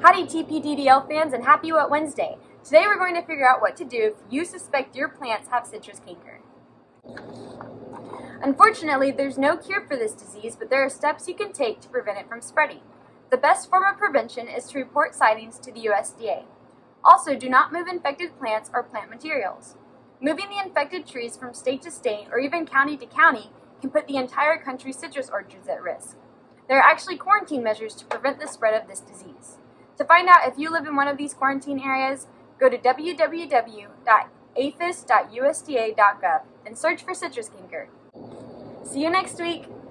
Howdy TPDDL fans and happy Wet Wednesday. Today we're going to figure out what to do if you suspect your plants have citrus canker. Unfortunately, there's no cure for this disease, but there are steps you can take to prevent it from spreading. The best form of prevention is to report sightings to the USDA. Also, do not move infected plants or plant materials. Moving the infected trees from state to state or even county to county can put the entire country's citrus orchards at risk. There are actually quarantine measures to prevent the spread of this disease. To find out if you live in one of these quarantine areas, go to www.aphis.usda.gov and search for citrus canker. See you next week!